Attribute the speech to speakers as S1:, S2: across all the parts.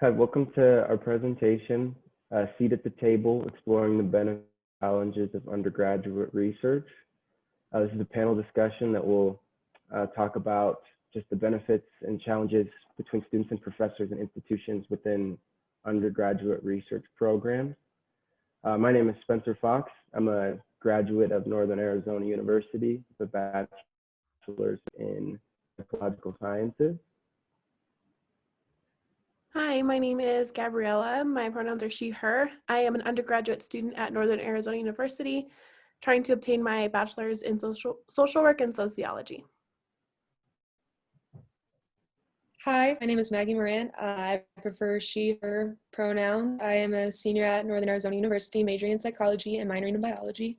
S1: Hi, welcome to our presentation, uh, Seat at the Table, Exploring the Benefits and Challenges of Undergraduate Research. Uh, this is a panel discussion that will uh, talk about just the benefits and challenges between students and professors and institutions within undergraduate research programs. Uh, my name is Spencer Fox. I'm a graduate of Northern Arizona University with a bachelor's in ecological sciences.
S2: Hi, my name is Gabriella. My pronouns are she, her. I am an undergraduate student at Northern Arizona University, trying to obtain my bachelor's in social, social work and sociology.
S3: Hi, my name is Maggie Moran. I prefer she, her pronouns. I am a senior at Northern Arizona University, majoring in psychology and minoring in biology.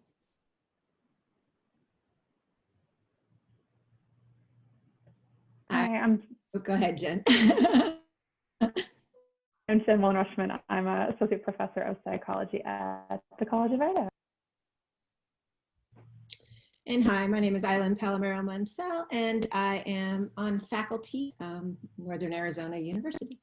S4: Hi, I'm.
S5: Oh, go ahead, Jen.
S4: I'm Jen Mullen-Rushman. I'm an associate professor of psychology at the College of Idaho.
S5: And hi, my name is Eileen Palomero Mansell, and I am on faculty, um, Northern Arizona University.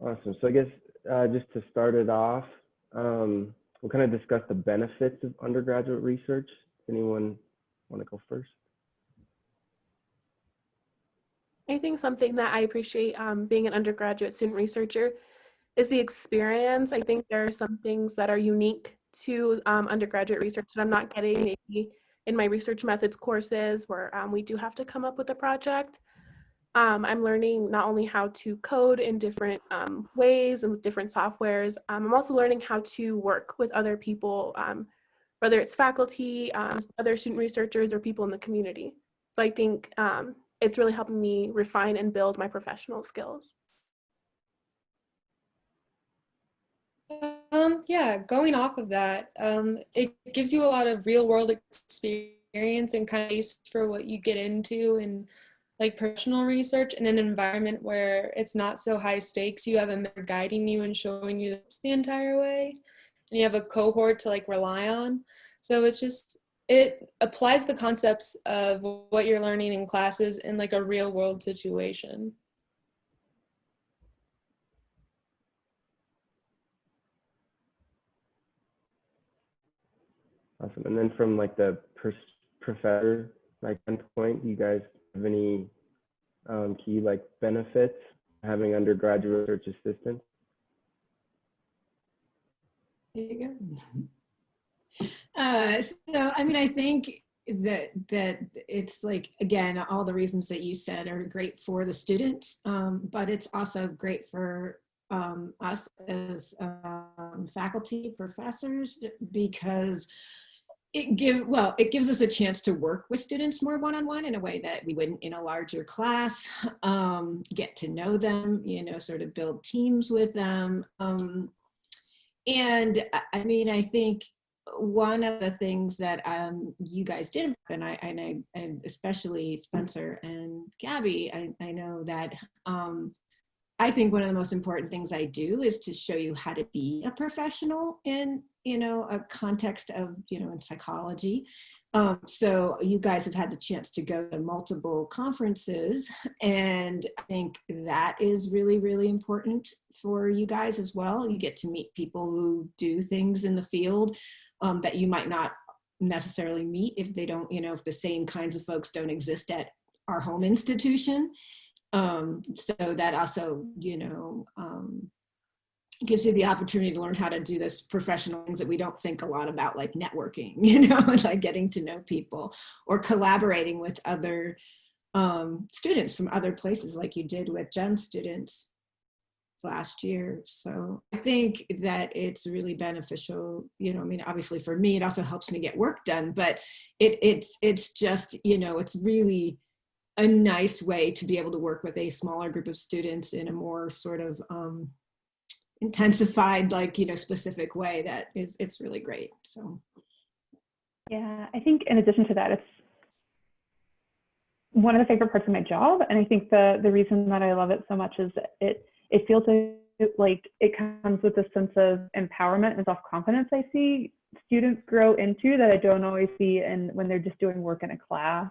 S1: Awesome. So I guess uh, just to start it off, um, we'll kind of discuss the benefits of undergraduate research. Anyone want to go first?
S2: I think something that I appreciate um, being an undergraduate student researcher is the experience. I think there are some things that are unique to um, undergraduate research that I'm not getting maybe in my research methods courses where um, we do have to come up with a project. Um, I'm learning not only how to code in different um, ways and with different softwares, um, I'm also learning how to work with other people, um, whether it's faculty, other student researchers, or people in the community. So I think it's really helping me refine and build my professional skills.
S3: Um, yeah, going off of that, um, it gives you a lot of real world experience and kind of for what you get into and like professional research in an environment where it's not so high stakes. You have a mentor guiding you and showing you the entire way. And you have a cohort to like rely on. So it's just, it applies the concepts of what you're learning in classes in like a real world situation.
S1: Awesome. And then from like the professor like point, you guys have any um, key like benefits having undergraduate research assistants?
S5: There you go. Uh, so, I mean, I think that that it's like again all the reasons that you said are great for the students um, but it's also great for um, us as um, faculty professors because it give well it gives us a chance to work with students more one-on-one -on -one in a way that we wouldn't in a larger class um, get to know them you know sort of build teams with them um, and i mean i think one of the things that um, you guys did and i and i and especially spencer and gabby i, I know that um, I think one of the most important things I do is to show you how to be a professional in, you know, a context of, you know, in psychology. Um, so you guys have had the chance to go to multiple conferences and I think that is really, really important for you guys as well. You get to meet people who do things in the field um, that you might not necessarily meet if they don't, you know, if the same kinds of folks don't exist at our home institution. Um, so that also, you know, um, gives you the opportunity to learn how to do this professional things that we don't think a lot about, like networking, you know, like getting to know people or collaborating with other um, students from other places like you did with Jen's students last year. So I think that it's really beneficial, you know, I mean, obviously for me, it also helps me get work done, but it, it's, it's just, you know, it's really, a nice way to be able to work with a smaller group of students in a more sort of um, intensified, like, you know, specific way that is, it's really great. So.
S4: Yeah, I think in addition to that, it's one of the favorite parts of my job. And I think the, the reason that I love it so much is it, it feels like it comes with a sense of empowerment and self-confidence I see students grow into that I don't always see and when they're just doing work in a class.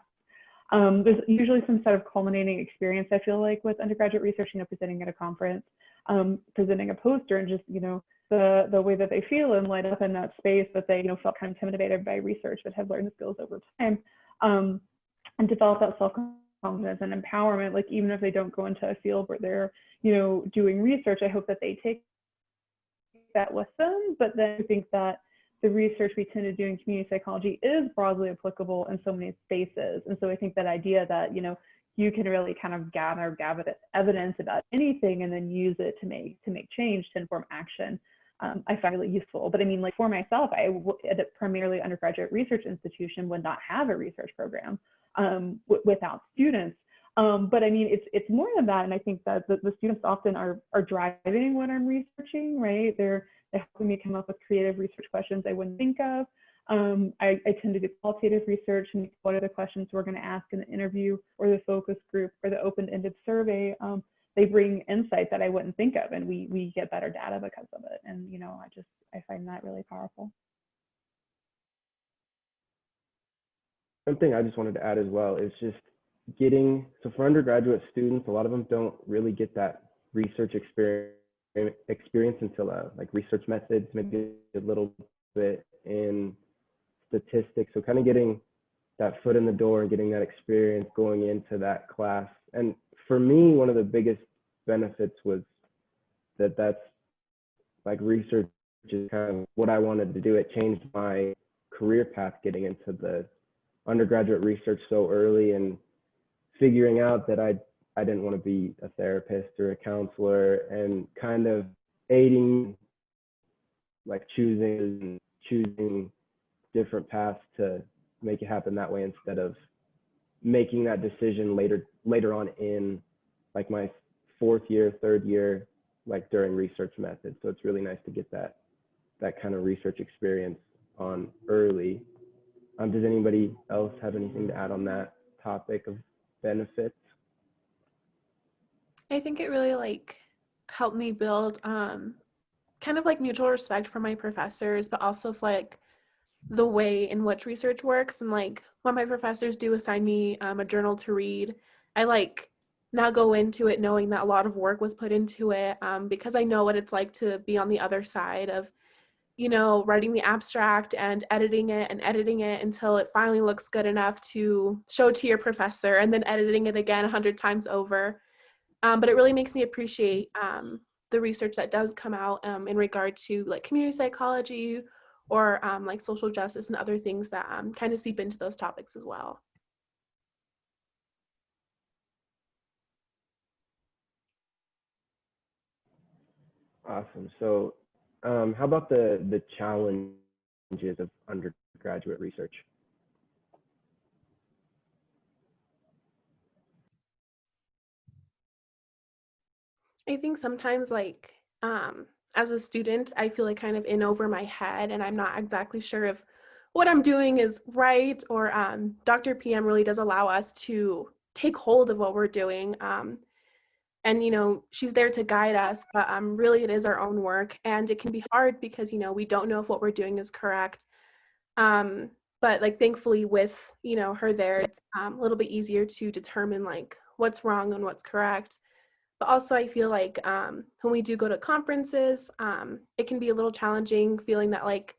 S4: Um, there's usually some sort of culminating experience, I feel like, with undergraduate research, you know, presenting at a conference, um, presenting a poster, and just, you know, the, the way that they feel and light up in that space that they, you know, felt kind of intimidated by research but have learned the skills over time um, and develop that self-confidence and empowerment. Like even if they don't go into a field where they're, you know, doing research, I hope that they take that with them. But then I think that the research we tend to do in community psychology is broadly applicable in so many spaces. And so I think that idea that, you know, you can really kind of gather, gather evidence about anything and then use it to make to make change to inform action. Um, I find really useful. But I mean, like for myself, I at a primarily undergraduate research institution would not have a research program um, without students. Um, but I mean, it's it's more than that, and I think that the, the students often are are driving what I'm researching, right? They're they're helping me come up with creative research questions I wouldn't think of. Um, I, I, tend to do qualitative research and what are the questions we're going to ask in the interview or the focus group or the open-ended survey. Um, they bring insight that I wouldn't think of, and we we get better data because of it. And you know, I just I find that really powerful.
S1: One thing I just wanted to add as well is just getting so for undergraduate students, a lot of them don't really get that research experience experience until uh, like research methods, maybe a little bit in statistics. So kind of getting that foot in the door and getting that experience going into that class. And for me, one of the biggest benefits was that that's like research is kind of what I wanted to do. It changed my career path getting into the undergraduate research so early and figuring out that I I didn't want to be a therapist or a counselor and kind of aiding like choosing choosing different paths to make it happen that way instead of making that decision later later on in like my fourth year third year like during research methods. So it's really nice to get that that kind of research experience on early. Um, does anybody else have anything to add on that topic of benefits
S2: I think it really like helped me build um, kind of like mutual respect for my professors, but also for like the way in which research works. And like when my professors do assign me um, a journal to read, I like now go into it knowing that a lot of work was put into it um, because I know what it's like to be on the other side of, you know, writing the abstract and editing it and editing it until it finally looks good enough to show to your professor and then editing it again a hundred times over. Um, but it really makes me appreciate um, the research that does come out um, in regard to like community psychology or um, like social justice and other things that um, kind of seep into those topics as well.
S1: Awesome. So um, how about the, the challenges of undergraduate research?
S2: I think sometimes like um, as a student, I feel like kind of in over my head and I'm not exactly sure if what I'm doing is right or um, Dr. PM really does allow us to take hold of what we're doing. Um, and, you know, she's there to guide us, but um, really it is our own work and it can be hard because, you know, we don't know if what we're doing is correct. Um, but like thankfully with, you know, her there, it's um, a little bit easier to determine like what's wrong and what's correct. But also I feel like um, when we do go to conferences, um, it can be a little challenging feeling that like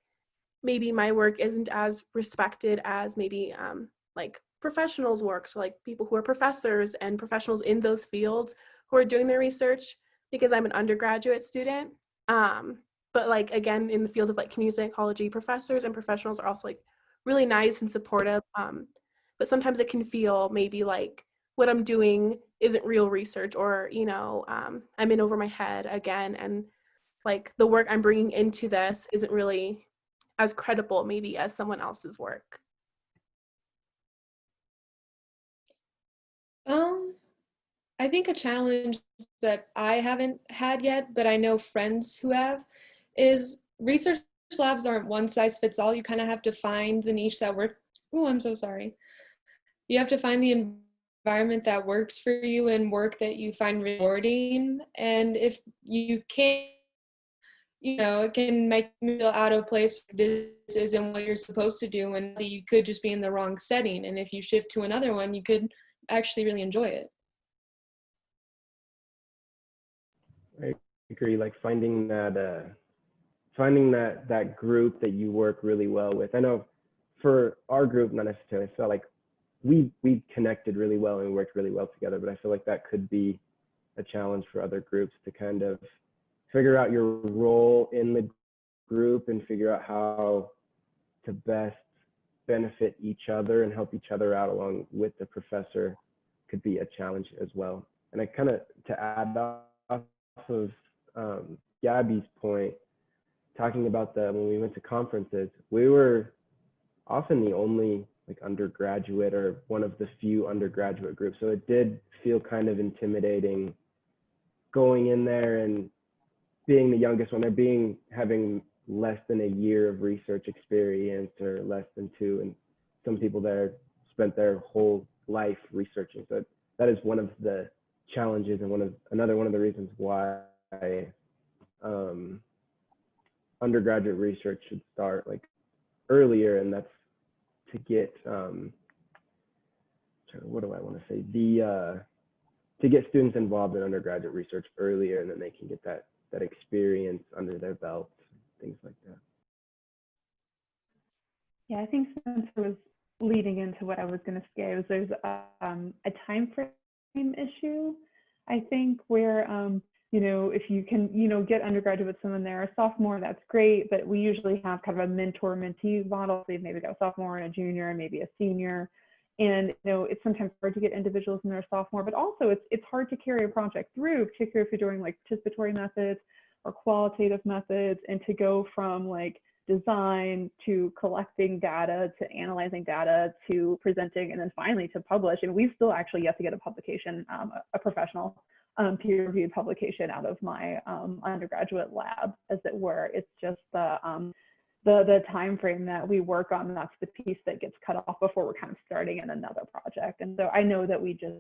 S2: maybe my work isn't as respected as maybe um, like professionals work, so like people who are professors and professionals in those fields who are doing their research because I'm an undergraduate student. Um, but like again, in the field of like community psychology, professors and professionals are also like really nice and supportive. Um, but sometimes it can feel maybe like what I'm doing isn't real research or, you know, um, I'm in over my head again. And like the work I'm bringing into this isn't really as credible maybe as someone else's work.
S3: Um, I think a challenge that I haven't had yet, but I know friends who have, is research labs aren't one size fits all. You kind of have to find the niche that works. Oh, I'm so sorry. You have to find the environment that works for you and work that you find rewarding. And if you can't, you know, it can make me feel out of place. This isn't what you're supposed to do, and you could just be in the wrong setting. And if you shift to another one, you could actually really enjoy it.
S1: Agree. Like finding that, uh, finding that that group that you work really well with. I know for our group, not necessarily. I felt like we we connected really well and we worked really well together. But I feel like that could be a challenge for other groups to kind of figure out your role in the group and figure out how to best benefit each other and help each other out along with the professor could be a challenge as well. And I kind of to add off of um, Gabby's point, talking about the when we went to conferences, we were often the only like undergraduate or one of the few undergraduate groups. So it did feel kind of intimidating going in there and being the youngest one or being having less than a year of research experience or less than two and some people there spent their whole life researching so that is one of the challenges and one of another one of the reasons why um, undergraduate research should start like earlier and that's to get um, what do I want to say the uh, to get students involved in undergraduate research earlier and then they can get that that experience under their belt things like that
S4: Yeah, I think Spencer was leading into what I was going to say was there's um, a time frame issue. I think where um, you know if you can you know get undergraduate with someone there a sophomore that's great, but we usually have kind of a mentor mentee model. So you've maybe got a sophomore and a junior and maybe a senior. And you know it's sometimes hard to get individuals in their sophomore, but also it's it's hard to carry a project through, particularly if you're doing like participatory methods or qualitative methods, and to go from like design to collecting data to analyzing data to presenting and then finally to publish and we've still actually yet to get a publication um, a professional um, peer-reviewed publication out of my um, undergraduate lab as it were it's just the um, the the time frame that we work on that's the piece that gets cut off before we're kind of starting in another project and so i know that we just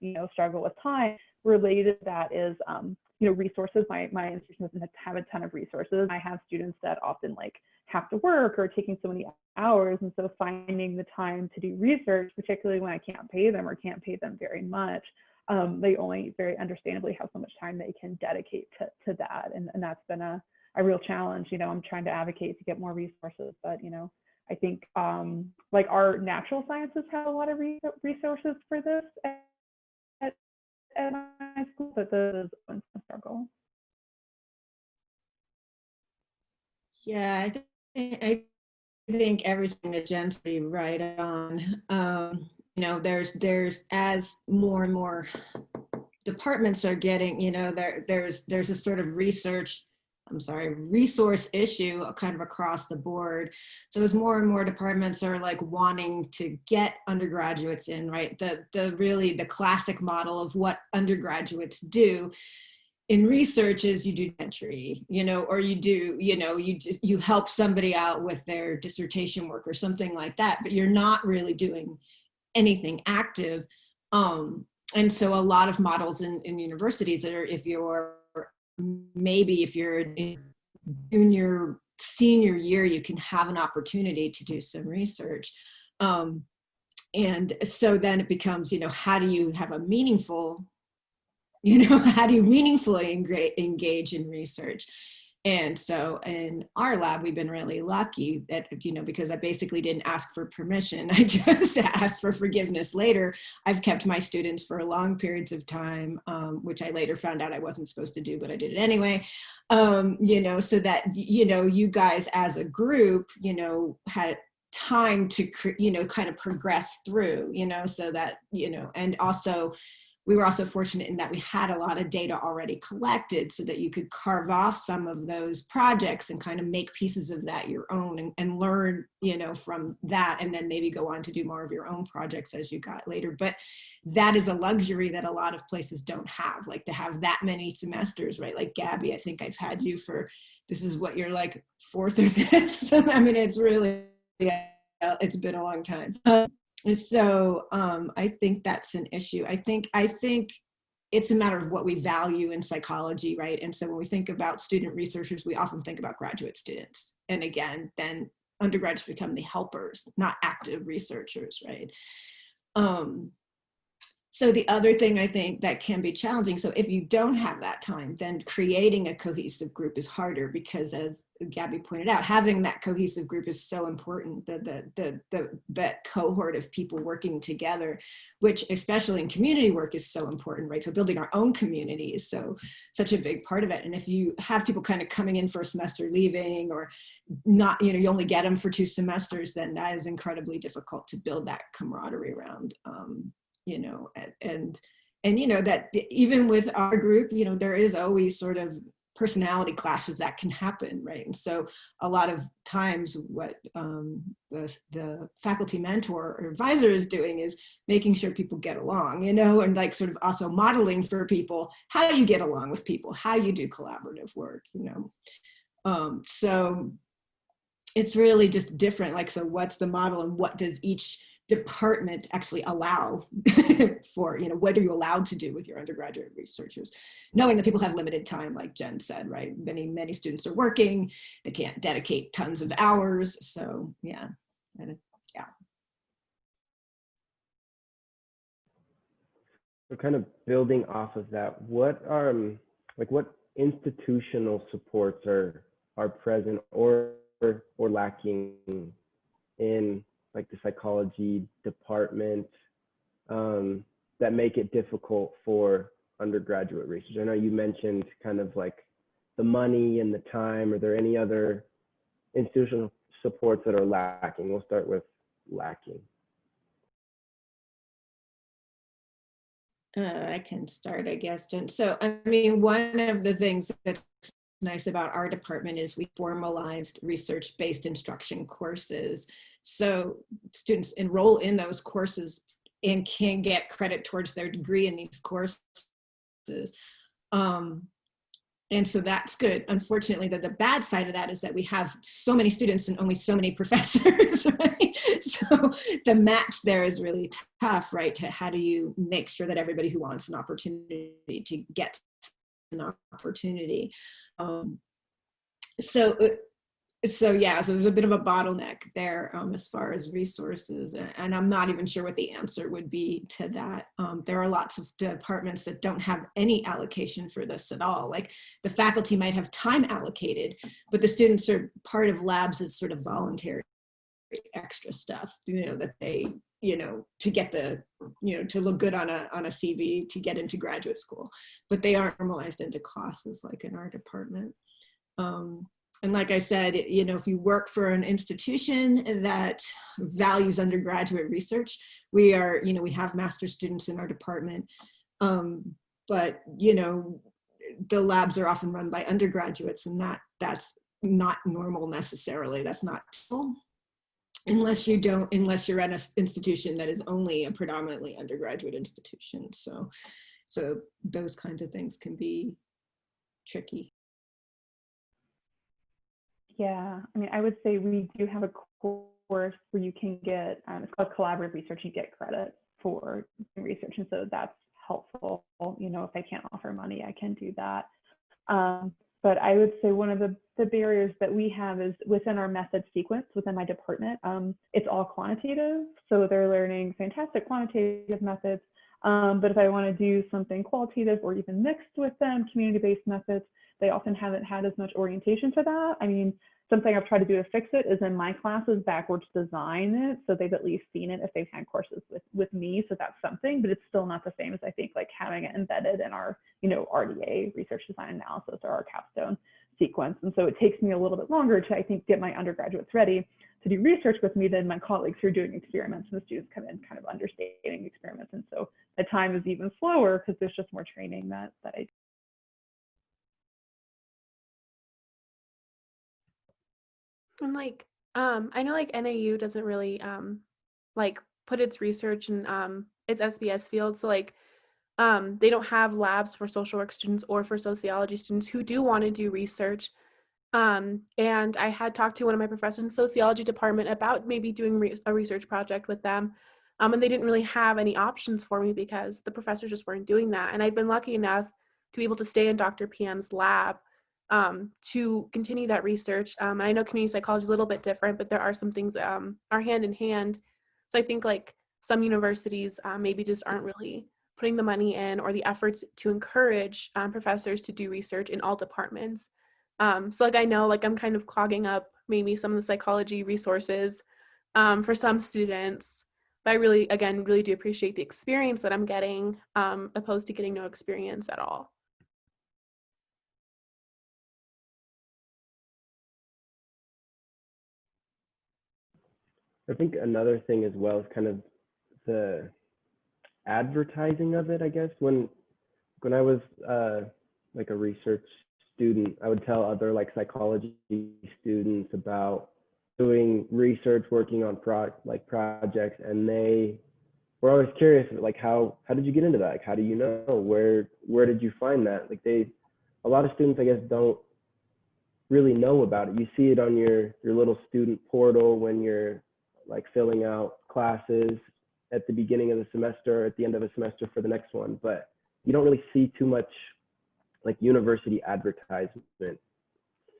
S4: you know struggle with time related to that is um, you know, resources. My, my institution doesn't have a ton of resources. I have students that often like have to work or taking so many hours. And so finding the time to do research, particularly when I can't pay them or can't pay them very much, um, they only very understandably have so much time they can dedicate to, to that. And, and that's been a, a real challenge. You know, I'm trying to advocate to get more resources, but you know, I think um, like our natural sciences have a lot of re resources for this at my school, but this is a struggle.
S5: Yeah, I think, I think everything that Jen's right on. Um, know, there's there's as more and more departments are getting, you know, there there's there's a sort of research I'm sorry, resource issue kind of across the board. So as more and more departments are like wanting to get undergraduates in, right? The, the really the classic model of what undergraduates do in research is you do entry, you know, or you do, you know, you just, you help somebody out with their dissertation work or something like that, but you're not really doing anything active. Um, and so a lot of models in, in universities are if you're maybe if you're in junior, senior year, you can have an opportunity to do some research. Um, and so then it becomes, you know, how do you have a meaningful, you know, how do you meaningfully engage in research? And so in our lab, we've been really lucky that, you know, because I basically didn't ask for permission. I just asked for forgiveness later. I've kept my students for long periods of time, um, which I later found out I wasn't supposed to do, but I did it anyway. Um, you know, so that, you know, you guys as a group, you know, had time to, you know, kind of progress through, you know, so that, you know, and also, we were also fortunate in that we had a lot of data already collected so that you could carve off some of those projects and kind of make pieces of that your own and, and learn, you know, from that and then maybe go on to do more of your own projects as you got later. But that is a luxury that a lot of places don't have, like to have that many semesters, right? Like Gabby, I think I've had you for, this is what you're like fourth or fifth. So, I mean, it's really, yeah, it's been a long time. Um, so um, I think that's an issue. I think I think it's a matter of what we value in psychology, right? And so when we think about student researchers, we often think about graduate students. And again, then undergrads become the helpers, not active researchers, right? Um, so the other thing I think that can be challenging, so if you don't have that time, then creating a cohesive group is harder because as Gabby pointed out, having that cohesive group is so important, the, the, the, the, that cohort of people working together, which especially in community work is so important, right? So building our own community is so, such a big part of it. And if you have people kind of coming in for a semester, leaving, or not, you know, you only get them for two semesters, then that is incredibly difficult to build that camaraderie around. Um, you know, and, and, you know, that even with our group, you know, there is always sort of personality clashes that can happen, right? And so a lot of times what um, the, the faculty mentor or advisor is doing is making sure people get along, you know, and like sort of also modeling for people how you get along with people, how you do collaborative work, you know. Um, so it's really just different, like, so what's the model and what does each department actually allow for, you know, what are you allowed to do with your undergraduate researchers? Knowing that people have limited time, like Jen said, right? Many, many students are working, they can't dedicate tons of hours. So yeah, yeah.
S1: So kind of building off of that, what are, um, like what institutional supports are, are present or, or lacking in like the psychology department um, that make it difficult for undergraduate research? I know you mentioned kind of like the money and the time. Are there any other institutional supports that are lacking? We'll start with lacking.
S5: Uh, I can start, I guess. So, I mean, one of the things that's nice about our department is we formalized research-based instruction courses. So students enroll in those courses and can get credit towards their degree in these courses. Um, and so that's good. Unfortunately, the, the bad side of that is that we have so many students and only so many professors, right? So the match there is really tough, right? To how do you make sure that everybody who wants an opportunity to get an opportunity. Um, so uh, so yeah, so there's a bit of a bottleneck there um, as far as resources, and I'm not even sure what the answer would be to that. Um, there are lots of departments that don't have any allocation for this at all. Like the faculty might have time allocated, but the students are part of labs as sort of voluntary extra stuff, you know, that they, you know, to get the, you know, to look good on a, on a CV to get into graduate school, but they aren't normalized into classes like in our department. Um, and like I said, you know, if you work for an institution that values undergraduate research, we are, you know, we have master students in our department, um, but, you know, the labs are often run by undergraduates and that that's not normal necessarily. That's not unless you don't, unless you're at an institution that is only a predominantly undergraduate institution. So, so those kinds of things can be tricky.
S4: Yeah, I mean, I would say we do have a course where you can get, um, it's called collaborative research, you get credit for research. And so that's helpful. You know, if I can't offer money, I can do that. Um, but I would say one of the, the barriers that we have is within our method sequence within my department, um, it's all quantitative. So they're learning fantastic quantitative methods. Um, but if I want to do something qualitative or even mixed with them, community-based methods, they often haven't had as much orientation to that. I mean, something I've tried to do to fix it is in my classes backwards design it so they've at least seen it if they've had courses with with me so that's something but it's still not the same as I think like having it embedded in our you know RDA research design analysis or our capstone sequence and so it takes me a little bit longer to I think get my undergraduates ready to do research with me than my colleagues who are doing experiments and the students come in kind of understanding experiments and so the time is even slower because there's just more training that that I
S2: And like, um, I know like NAU doesn't really um like put its research in um its SBS field. So like um they don't have labs for social work students or for sociology students who do want to do research. Um, and I had talked to one of my professors in the sociology department about maybe doing re a research project with them. Um, and they didn't really have any options for me because the professors just weren't doing that. And I've been lucky enough to be able to stay in Dr. PM's lab um, to continue that research. Um, I know community psychology is a little bit different, but there are some things um, are hand in hand. So I think like some universities uh, maybe just aren't really putting the money in or the efforts to encourage um, professors to do research in all departments. Um, so like I know like I'm kind of clogging up maybe some of the psychology resources um, for some students. But I really, again, really do appreciate the experience that I'm getting um, opposed to getting no experience at all.
S1: I think another thing as well is kind of the advertising of it, I guess. When when I was uh, like a research student, I would tell other like psychology students about doing research, working on pro like projects, and they were always curious, like how how did you get into that? Like how do you know where where did you find that? Like they, a lot of students, I guess, don't really know about it. You see it on your your little student portal when you're like filling out classes at the beginning of the semester, at the end of a semester for the next one, but you don't really see too much like university advertisement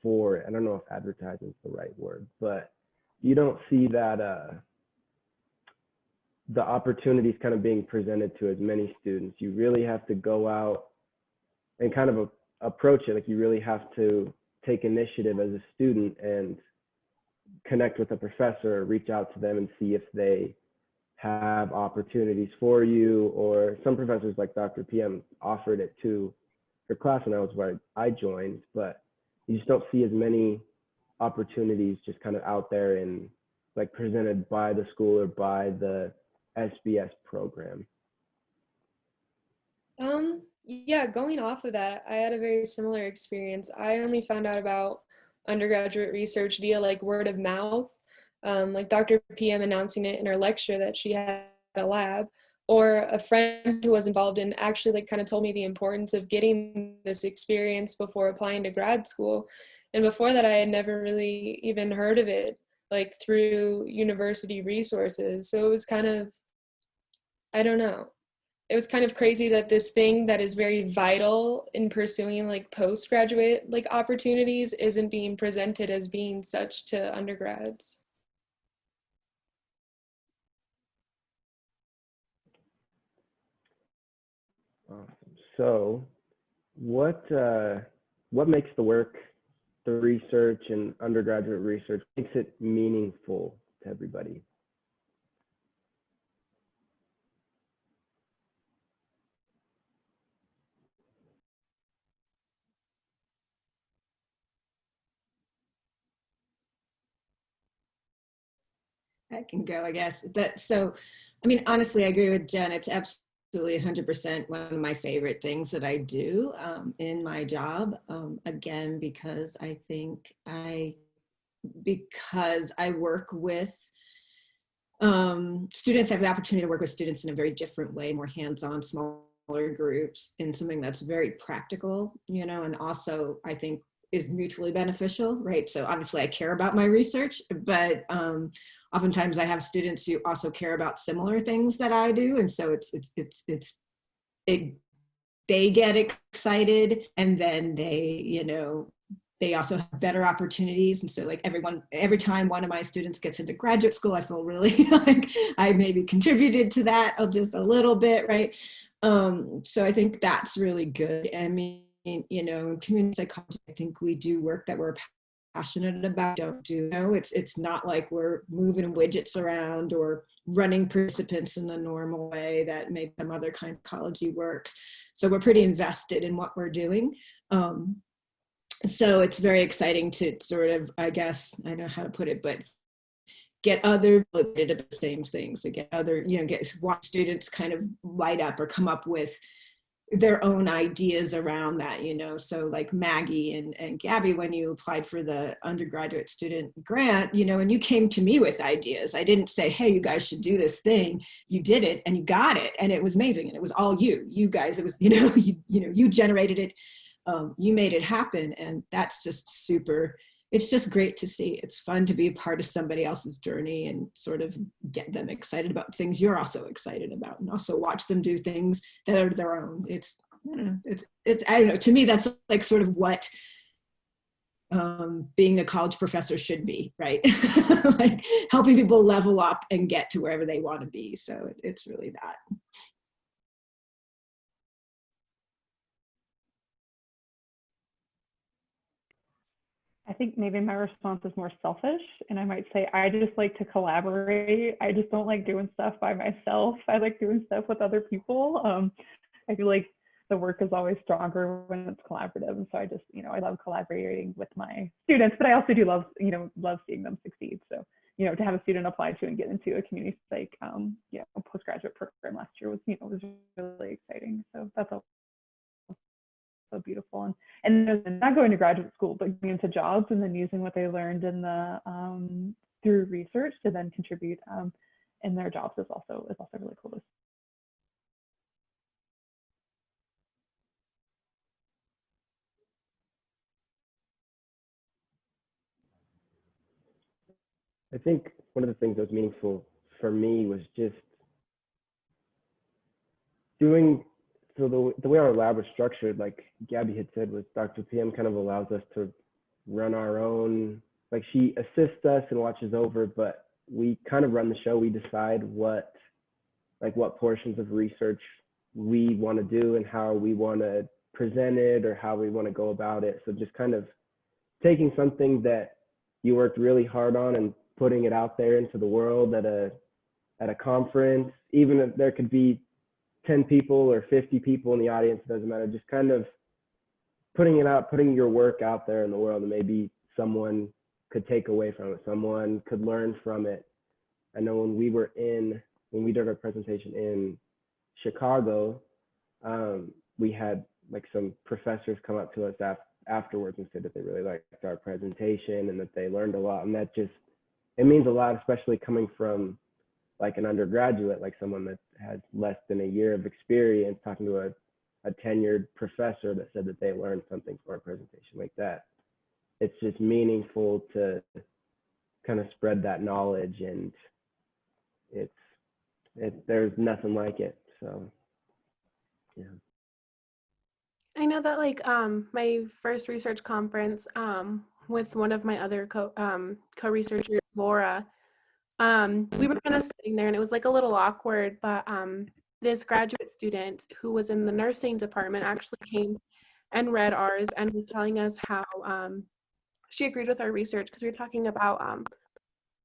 S1: for. I don't know if advertisement is the right word, but you don't see that uh, the opportunities kind of being presented to as many students. You really have to go out and kind of a, approach it. Like you really have to take initiative as a student and connect with a professor, reach out to them and see if they have opportunities for you or some professors like Dr. PM offered it to her class and that was where I joined, but you just don't see as many opportunities just kind of out there and like presented by the school or by the SBS program.
S3: Um, yeah, going off of that, I had a very similar experience. I only found out about undergraduate research via like word of mouth, um, like Dr. PM announcing it in her lecture that she had a lab, or a friend who was involved in actually like kind of told me the importance of getting this experience before applying to grad school. And before that, I had never really even heard of it like through university resources. So it was kind of, I don't know, it was kind of crazy that this thing that is very vital in pursuing like postgraduate like opportunities isn't being presented as being such to undergrads.
S1: So, what uh, what makes the work, the research and undergraduate research, makes it meaningful to everybody?
S5: I can go, I guess. But so, I mean, honestly, I agree with Jen. It's absolutely 100% one of my favorite things that I do um, in my job. Um, again, because I think I, because I work with um, students, I have the opportunity to work with students in a very different way, more hands-on, smaller groups, in something that's very practical, you know, and also I think is mutually beneficial, right? So obviously I care about my research, but um, oftentimes I have students who also care about similar things that I do. And so it's, it's, it's, it's, it, they get excited and then they, you know, they also have better opportunities. And so like everyone, every time one of my students gets into graduate school, I feel really like I maybe contributed to that just a little bit, right? Um, so I think that's really good. I mean, you know, in community psychology, I think we do work that we're passionate about don't do you know it's it's not like we're moving widgets around or running participants in the normal way that maybe some other kind of ecology works. So we're pretty invested in what we're doing. Um, so it's very exciting to sort of i guess i don't know how to put it but get other the same things to get other you know get watch students kind of light up or come up with their own ideas around that, you know. So like Maggie and, and Gabby, when you applied for the undergraduate student grant, you know, and you came to me with ideas. I didn't say, hey, you guys should do this thing. You did it and you got it. And it was amazing. And it was all you, you guys, it was, you know, you, you know, you generated it, um, you made it happen. And that's just super it's just great to see. It's fun to be a part of somebody else's journey and sort of get them excited about things you're also excited about and also watch them do things that are their own. It's, don't know, it's, it's, I don't know, to me, that's like sort of what um, being a college professor should be, right? like helping people level up and get to wherever they want to be. So it, it's really that.
S4: I think maybe my response is more selfish, and I might say I just like to collaborate. I just don't like doing stuff by myself. I like doing stuff with other people. Um, I feel like the work is always stronger when it's collaborative, and so I just, you know, I love collaborating with my students, but I also do love, you know, love seeing them succeed. So, you know, to have a student apply to and get into a community psych, um, you know, postgraduate program last year was, you know, was really exciting. So that's all so beautiful and and not going to graduate school but going into jobs and then using what they learned in the um, through research to then contribute um, in their jobs is also is also really cool to see.
S1: I think one of the things that was meaningful for me was just doing so the, the way our lab was structured, like Gabby had said, was Dr. PM kind of allows us to run our own, like she assists us and watches over, but we kind of run the show. We decide what, like what portions of research we want to do and how we want to present it or how we want to go about it. So just kind of taking something that you worked really hard on and putting it out there into the world at a at a conference, even if there could be 10 people or 50 people in the audience, doesn't matter, just kind of putting it out, putting your work out there in the world and maybe someone could take away from it, someone could learn from it. I know when we were in, when we did our presentation in Chicago, um, we had like some professors come up to us af afterwards and said that they really liked our presentation and that they learned a lot. And that just, it means a lot, especially coming from like an undergraduate, like someone that has less than a year of experience, talking to a, a tenured professor that said that they learned something for a presentation like that. It's just meaningful to kind of spread that knowledge and it's it, there's nothing like it. So yeah.
S2: I know that like um my first research conference um with one of my other co um co-researchers Laura um, we were kind of sitting there and it was like a little awkward, but um, this graduate student who was in the nursing department actually came and read ours and was telling us how um, she agreed with our research because we were talking about um,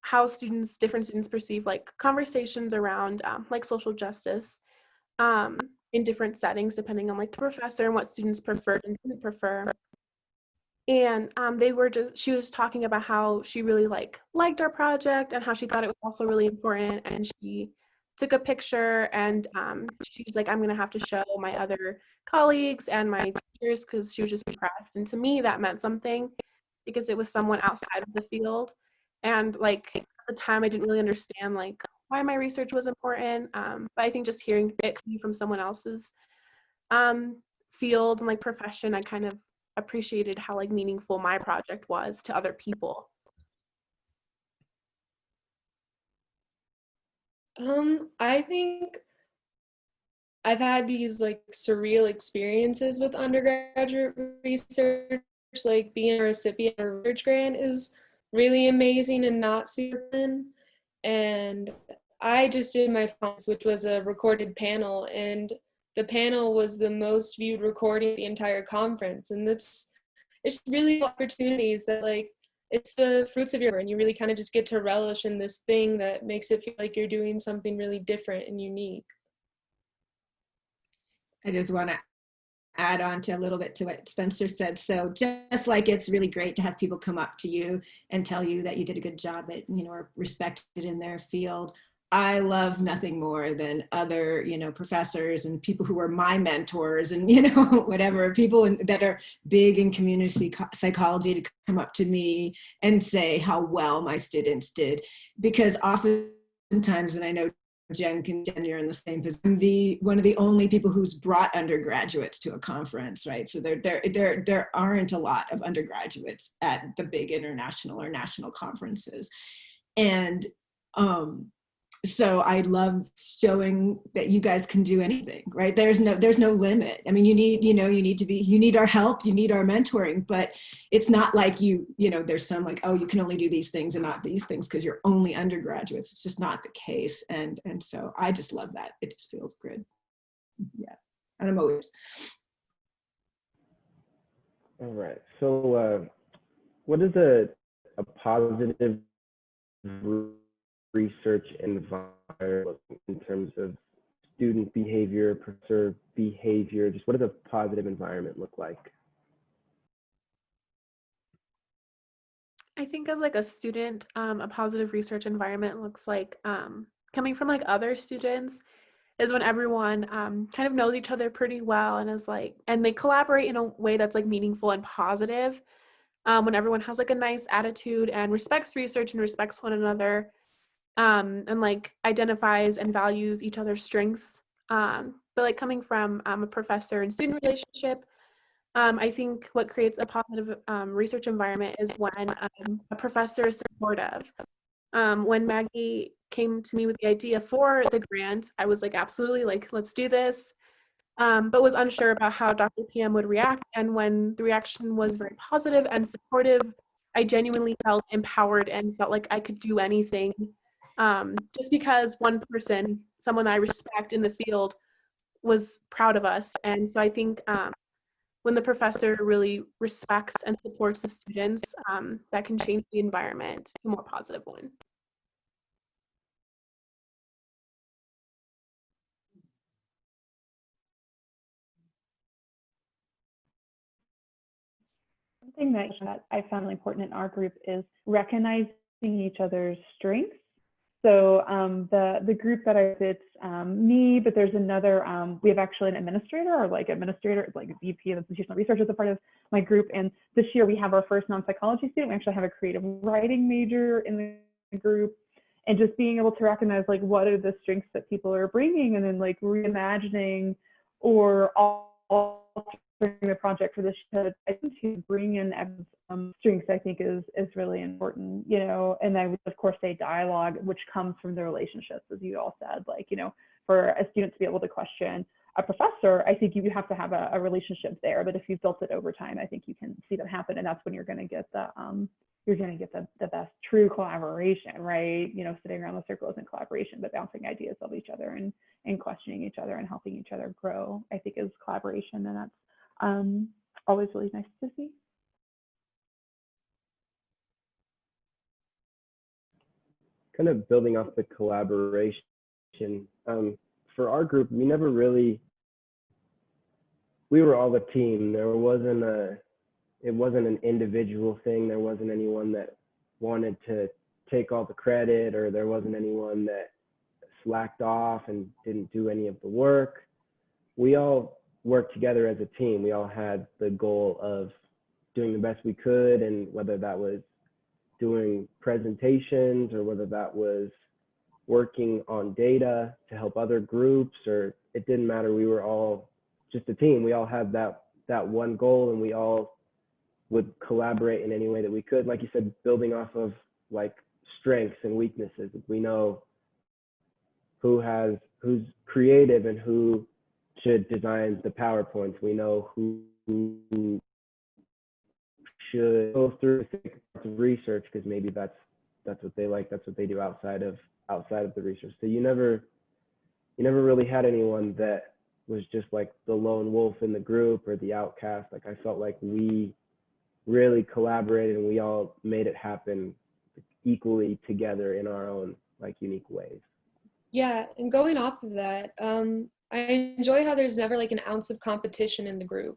S2: how students, different students perceive like conversations around um, like social justice um, in different settings, depending on like the professor and what students preferred and didn't prefer and um, they were just she was talking about how she really like liked our project and how she thought it was also really important and she took a picture and um, she's like i'm gonna have to show my other colleagues and my teachers because she was just impressed and to me that meant something because it was someone outside of the field and like at the time i didn't really understand like why my research was important um, but i think just hearing it coming from someone else's um, field and like profession i kind of appreciated how like meaningful my project was to other people.
S3: Um, I think I've had these like surreal experiences with undergraduate research, like being a recipient of a research grant is really amazing and not super fun. And I just did my finals, which was a recorded panel, and the panel was the most viewed recording of the entire conference. And that's it's really opportunities that like it's the fruits of your and you really kind of just get to relish in this thing that makes it feel like you're doing something really different and unique.
S5: I just want to add on to a little bit to what spencer said. So just like it's really great to have people come up to you and tell you that you did a good job at you know are respected in their field I love nothing more than other, you know, professors and people who are my mentors and, you know, whatever, people in, that are big in community psychology to come up to me and say how well my students did. Because oftentimes, and I know Jen can Jen, you're in the same position. I'm the one of the only people who's brought undergraduates to a conference, right? So there there there there aren't a lot of undergraduates at the big international or national conferences. And um so I love showing that you guys can do anything, right? There's no, there's no limit. I mean, you need, you know, you need to be, you need our help, you need our mentoring, but it's not like you, you know, there's some like, oh, you can only do these things and not these things because you're only undergraduates. It's just not the case. And, and so I just love that. It just feels good. Yeah. And I'm always.
S1: All right. So, uh, what is a, a positive research environment in terms of student behavior, professor behavior? Just what does a positive environment look like?
S2: I think as like a student, um, a positive research environment looks like um, coming from like other students is when everyone um, kind of knows each other pretty well and is like, and they collaborate in a way that's like meaningful and positive. Um, when everyone has like a nice attitude and respects research and respects one another um, and like identifies and values each other's strengths. Um, but like coming from um, a professor and student relationship, um, I think what creates a positive um, research environment is when um, a professor is supportive. When Maggie came to me with the idea for the grant, I was like, absolutely, like, let's do this, um, but was unsure about how Dr. PM would react. And when the reaction was very positive and supportive, I genuinely felt empowered and felt like I could do anything. Um, just because one person, someone I respect in the field, was proud of us. And so I think um, when the professor really respects and supports the students, um, that can change the environment to a more positive one.
S4: Something that I found important in our group is recognizing each other's strengths. So um, the the group that I it's um, me, but there's another. Um, we have actually an administrator or like administrator, like VP of institutional research as a part of my group. And this year we have our first non-psychology student. We actually have a creative writing major in the group, and just being able to recognize like what are the strengths that people are bringing, and then like reimagining or all the project for this to, to bring in um, strengths I think is is really important, you know, and I would of course say dialogue, which comes from the relationships, as you all said, like, you know, for a student to be able to question a professor, I think you have to have a, a relationship there. But if you've built it over time, I think you can see that happen. And that's when you're going to get the, um, you're going to get the, the best true collaboration, right? You know, sitting around the circle isn't collaboration, but bouncing ideas of each other and, and questioning each other and helping each other grow, I think is collaboration. And that's um, always really nice to see.
S1: Kind of building off the collaboration, um, for our group, we never really, we were all a team. There wasn't a, it wasn't an individual thing. There wasn't anyone that wanted to take all the credit or there wasn't anyone that slacked off and didn't do any of the work. We all work together as a team. We all had the goal of doing the best we could, and whether that was doing presentations or whether that was working on data to help other groups, or it didn't matter. We were all just a team. We all had that that one goal, and we all would collaborate in any way that we could. Like you said, building off of like strengths and weaknesses. We know who has who's creative and who should design the PowerPoints. We know who, who should go through research because maybe that's that's what they like. That's what they do outside of outside of the research. So you never you never really had anyone that was just like the lone wolf in the group or the outcast. Like I felt like we really collaborated and we all made it happen equally together in our own like unique ways.
S3: Yeah, and going off of that, um, I enjoy how there's never like an ounce of competition in the group.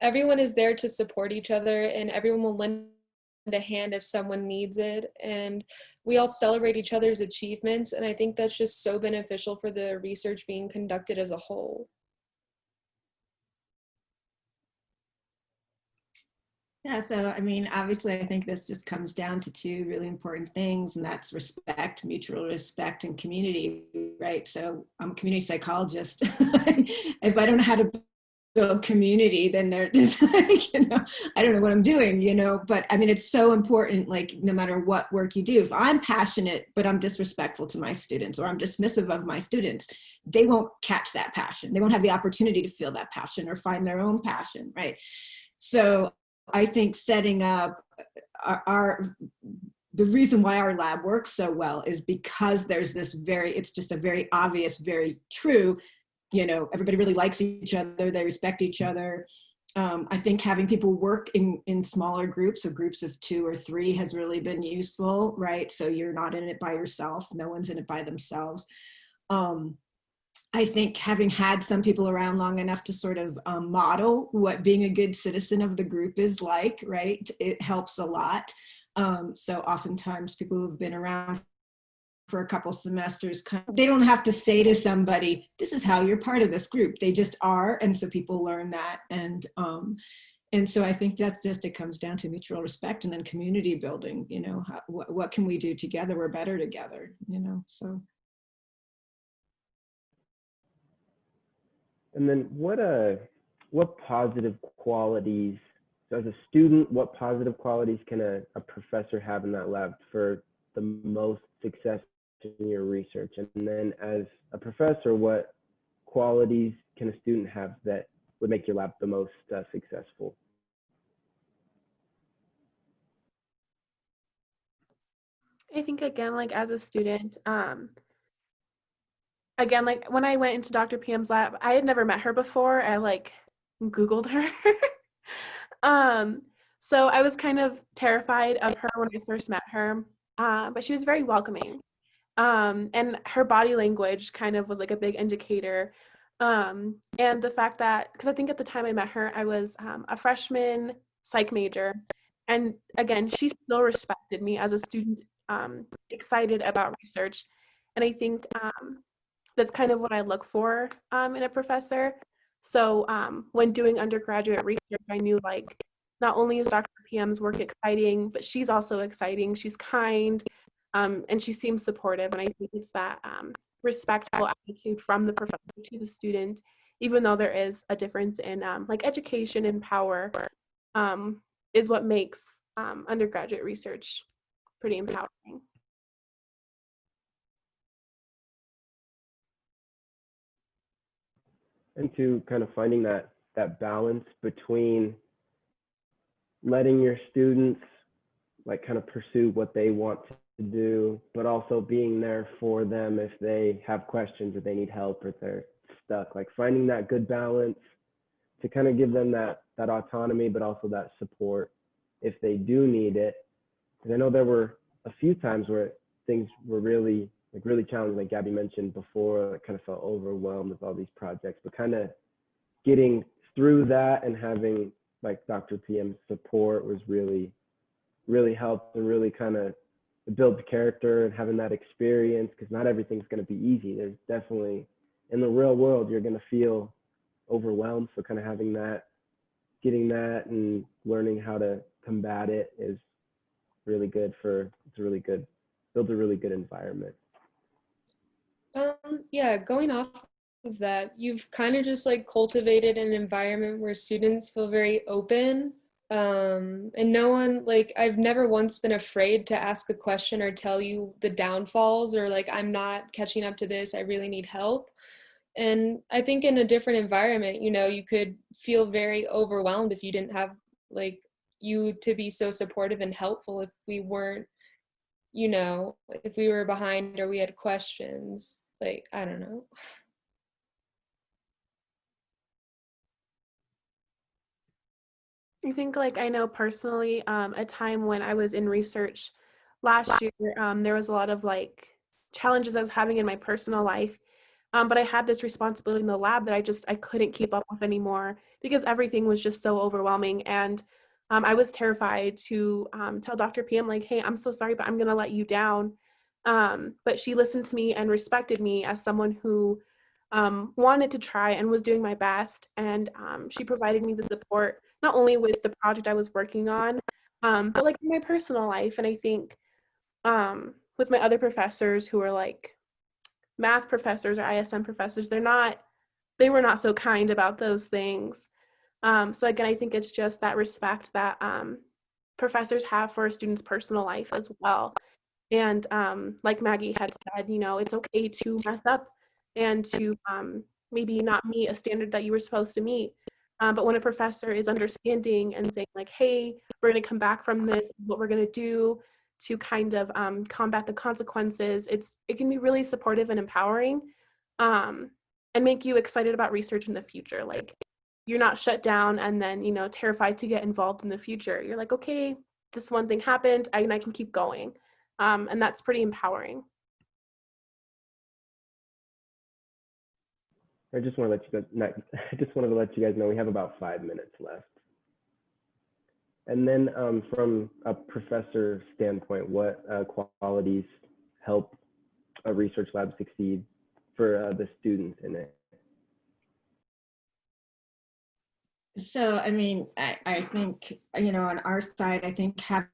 S3: Everyone is there to support each other and everyone will lend a hand if someone needs it. And we all celebrate each other's achievements. And I think that's just so beneficial for the research being conducted as a whole.
S5: Yeah, so I mean, obviously, I think this just comes down to two really important things, and that's respect, mutual respect, and community, right? So I'm a community psychologist. if I don't know how to build community, then there's like, you know, I don't know what I'm doing, you know, but I mean, it's so important, like no matter what work you do, if I'm passionate, but I'm disrespectful to my students or I'm dismissive of my students, they won't catch that passion. They won't have the opportunity to feel that passion or find their own passion, right? So I think setting up our, our, the reason why our lab works so well is because there's this very, it's just a very obvious, very true, you know, everybody really likes each other, they respect each other. Um, I think having people work in, in smaller groups, of groups of two or three has really been useful, right? So you're not in it by yourself, no one's in it by themselves. Um, I think having had some people around long enough to sort of um, model what being a good citizen of the group is like, right? It helps a lot. Um, so oftentimes people who've been around for a couple semesters, they don't have to say to somebody, this is how you're part of this group. They just are. And so people learn that. And, um, and so I think that's just, it comes down to mutual respect and then community building, you know, how, what, what can we do together? We're better together, you know, so.
S1: And then what uh what positive qualities so as a student, what positive qualities can a, a professor have in that lab for the most success in your research? And then as a professor, what qualities can a student have that would make your lab the most uh, successful?
S2: I think again, like as a student, um, again, like when I went into Dr. PM's lab, I had never met her before. I like Googled her. um, so I was kind of terrified of her when I first met her, uh, but she was very welcoming. Um, and her body language kind of was like a big indicator. Um, and the fact that, because I think at the time I met her, I was um, a freshman psych major. And again, she still respected me as a student, um, excited about research. And I think um, that's kind of what I look for um, in a professor. So um, when doing undergraduate research, I knew like not only is Dr. PM's work exciting, but she's also exciting. She's kind um, and she seems supportive. And I think it's that um, respectful attitude from the professor to the student, even though there is a difference in um, like education and power, um, is what makes undergraduate research pretty empowering.
S1: And to kind of finding that that balance between letting your students like kind of pursue what they want to do, but also being there for them if they have questions or they need help or they're stuck. Like finding that good balance to kind of give them that that autonomy, but also that support if they do need it. Because I know there were a few times where things were really like really challenging, like Gabby mentioned before, I kind of felt overwhelmed with all these projects, but kind of getting through that and having like Dr. PM's support was really, really helped and really kind of build the character and having that experience because not everything's going to be easy. There's definitely in the real world, you're going to feel overwhelmed. So kind of having that, getting that and learning how to combat it is really good for, it's a really good, builds a really good environment.
S3: Yeah, going off of that, you've kind of just like cultivated an environment where students feel very open. Um, and no one, like, I've never once been afraid to ask a question or tell you the downfalls or like, I'm not catching up to this, I really need help. And I think in a different environment, you know, you could feel very overwhelmed if you didn't have like you to be so supportive and helpful if we weren't, you know, if we were behind or we had questions. Like, I don't know.
S2: I think like I know personally um, a time when I was in research last year, um, there was a lot of like challenges I was having in my personal life. Um, but I had this responsibility in the lab that I just I couldn't keep up with anymore because everything was just so overwhelming. And um, I was terrified to um, tell Dr. PM like, hey, I'm so sorry, but I'm gonna let you down. Um, but she listened to me and respected me as someone who um, wanted to try and was doing my best. And um, she provided me the support, not only with the project I was working on, um, but like in my personal life. And I think um, with my other professors who are like math professors or ISM professors, they're not, they were not so kind about those things. Um, so again, I think it's just that respect that um, professors have for a student's personal life as well. And um, like Maggie had said, you know, it's okay to mess up and to um, maybe not meet a standard that you were supposed to meet. Um, but when a professor is understanding and saying like, hey, we're gonna come back from this, this is what we're gonna do to kind of um, combat the consequences, it's it can be really supportive and empowering um, and make you excited about research in the future. Like you're not shut down and then, you know, terrified to get involved in the future. You're like, okay, this one thing happened and I can keep going. Um, and that's pretty empowering.
S1: I just want to let you guys, not, I just wanted to let you guys know we have about five minutes left. And then um, from a professor standpoint, what uh, qualities help a research lab succeed for uh, the students in it?
S5: So, I mean, I, I think, you know, on our side, I think having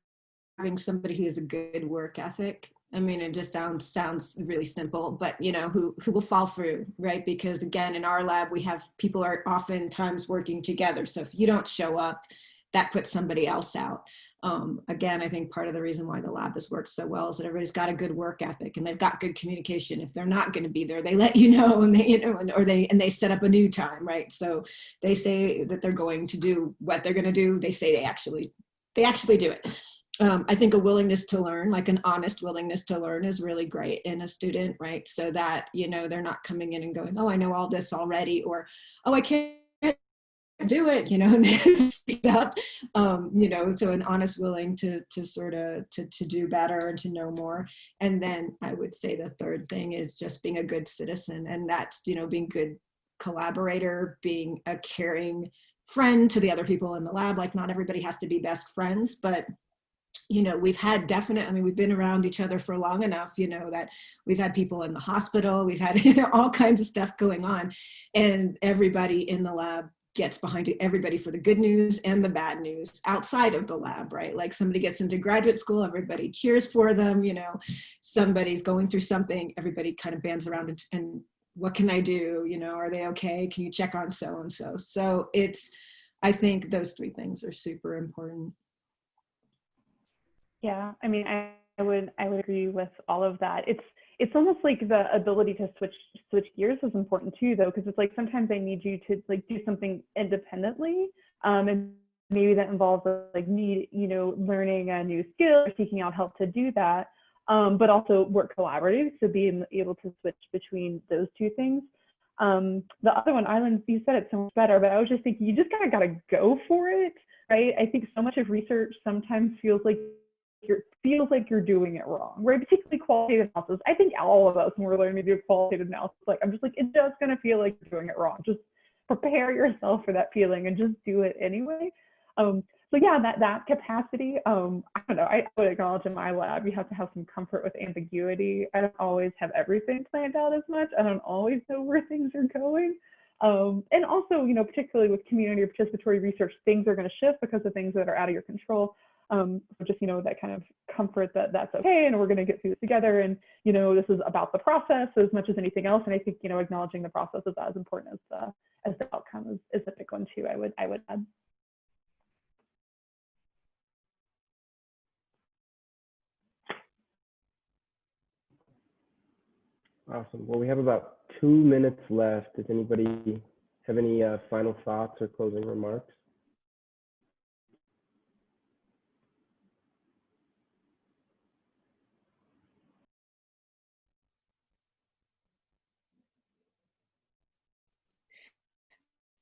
S5: somebody who has a good work ethic. I mean, it just sounds sounds really simple, but you know, who who will fall through, right? Because again, in our lab, we have people are oftentimes working together. So if you don't show up, that puts somebody else out. Um, again, I think part of the reason why the lab has worked so well is that everybody's got a good work ethic and they've got good communication. If they're not going to be there, they let you know and they, you know, or they, and they set up a new time, right? So they say that they're going to do what they're going to do. They say they actually, they actually do it. Um, I think a willingness to learn, like an honest willingness to learn is really great in a student, right? So that, you know, they're not coming in and going, oh, I know all this already, or, oh, I can't do it, you know, and up, um, you know, so an honest willing to, to sort of, to, to do better and to know more. And then I would say the third thing is just being a good citizen. And that's, you know, being good collaborator, being a caring friend to the other people in the lab. Like not everybody has to be best friends, but you know, we've had definite, I mean, we've been around each other for long enough, you know, that we've had people in the hospital, we've had you know, all kinds of stuff going on and everybody in the lab gets behind it, everybody for the good news and the bad news outside of the lab, right? Like somebody gets into graduate school, everybody cheers for them, you know, somebody's going through something, everybody kind of bands around and, and what can I do? You know, are they okay? Can you check on so-and-so? So it's, I think those three things are super important.
S4: Yeah, I mean, I, I would I would agree with all of that. It's it's almost like the ability to switch switch gears is important too though because it's like sometimes i need you to like do something independently um, and maybe that involves like need you know learning a new skill or seeking out help to do that um, but also work collaborative so being able to switch between those two things um, the other one island you said it so much better but i was just thinking you just kind of got to go for it right i think so much of research sometimes feels like it feels like you're doing it wrong, right? Particularly qualitative analysis. I think all of us, when we're learning to do qualitative analysis, like I'm just like, it's just gonna feel like you're doing it wrong. Just prepare yourself for that feeling and just do it anyway. Um, so yeah, that that capacity, um, I don't know, I would acknowledge in my lab, you have to have some comfort with ambiguity. I don't always have everything planned out as much. I don't always know where things are going. Um, and also, you know, particularly with community or participatory research, things are going to shift because of things that are out of your control. Um, just, you know, that kind of comfort that that's okay and we're going to get through this together. And, you know, this is about the process as much as anything else. And I think, you know, acknowledging the process is as important as the, as the outcome is, is a big one too, I would, I would add.
S1: Awesome. Well, we have about two minutes left. Does anybody have any uh, final thoughts or closing remarks?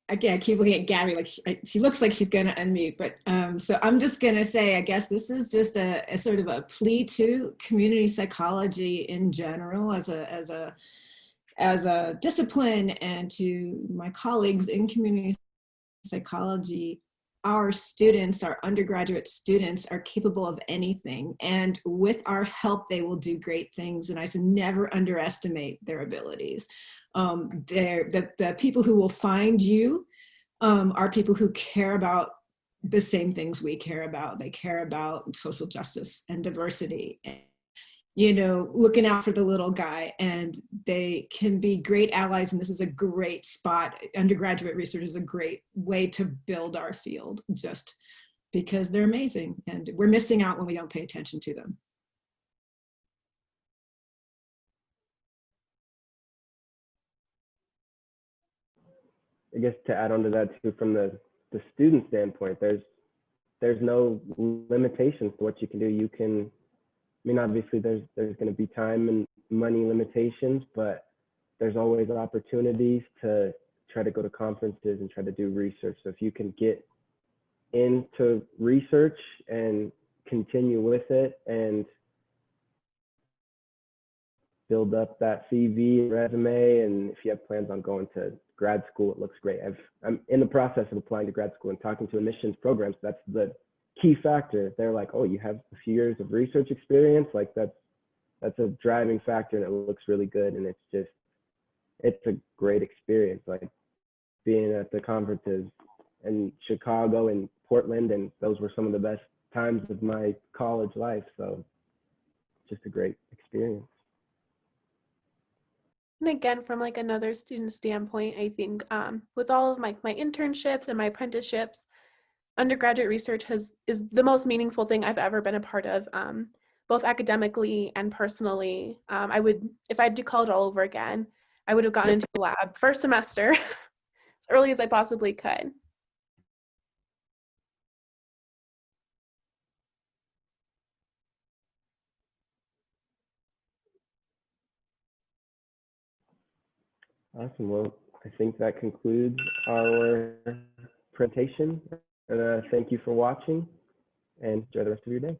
S5: Again, I keep looking at Gabby like she, she looks like she's going to unmute, but um, so I'm just going to say, I guess this is just a, a, sort of a plea to community psychology in general as a as a as a discipline and to my colleagues in community psychology. Our students, our undergraduate students are capable of anything. And with our help, they will do great things. And I should never underestimate their abilities. Um, they're, the, the people who will find you um, are people who care about the same things we care about. They care about social justice and diversity and you know, looking out for the little guy and they can be great allies. And this is a great spot. Undergraduate research is a great way to build our field just because they're amazing and we're missing out when we don't pay attention to them.
S1: I guess to add on to that too, from the, the student standpoint, there's there's no limitations to what you can do. You can, I mean, obviously there's there's going to be time and money limitations, but there's always opportunities to try to go to conferences and try to do research. So if you can get into research and continue with it and build up that CV resume, and if you have plans on going to grad school, it looks great. I've, I'm in the process of applying to grad school and talking to admissions programs. That's the key factor. They're like, oh, you have a few years of research experience. Like that's that's a driving factor, and it looks really good. And it's just, it's a great experience. Like being at the conferences in Chicago and Portland, and those were some of the best times of my college life. So, just a great experience.
S2: And again, from like another student standpoint, I think um, with all of my, my internships and my apprenticeships, undergraduate research has is the most meaningful thing I've ever been a part of, um, both academically and personally. Um, I would, if I had to call it all over again, I would have gone into the lab first semester as early as I possibly could.
S1: Awesome. Well, I think that concludes our presentation. Uh, thank you for watching and enjoy the rest of your day.